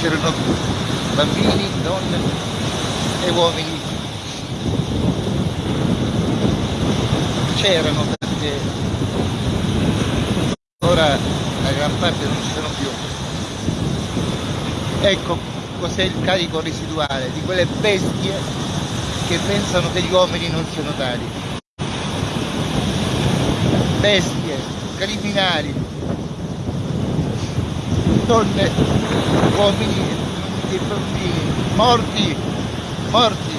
c'erano bambini, donne e uomini. C'erano perché ora la gran parte non ci sono più. Ecco cos'è il carico residuale di quelle bestie che pensano che gli uomini non siano tali. Bestie, criminali, donne, uomini e bambini, morti, morti,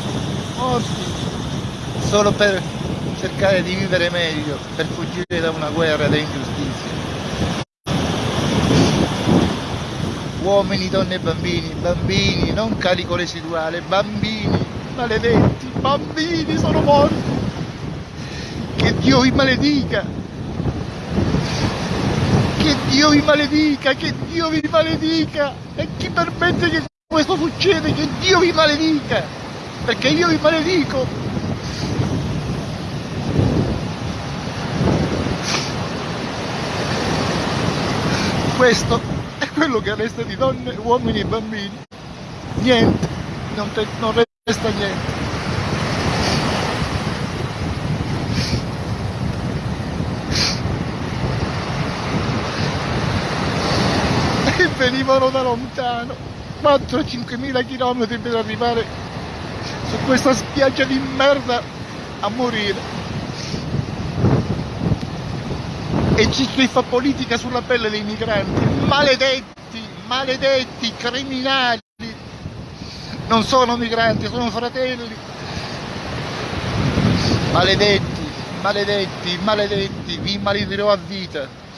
morti, solo per cercare di vivere meglio, per fuggire da una guerra, da ingiustizie. Uomini, donne e bambini, bambini, non carico residuale, bambini, maledetti, bambini sono morti. Che Dio vi maledica. Che Dio vi maledica, che Dio vi maledica. E chi permette che questo succeda, che Dio vi maledica. Perché io vi maledico. Questo è quello che resta di donne, uomini e bambini. Niente, non, te, non resta niente. E venivano da lontano, 4-5 mila chilometri per arrivare su questa spiaggia di merda a morire. E c'è chi fa politica sulla pelle dei migranti, maledetti, maledetti, criminali. Non sono migranti, sono fratelli. Maledetti, maledetti, maledetti, vi maledirò a vita.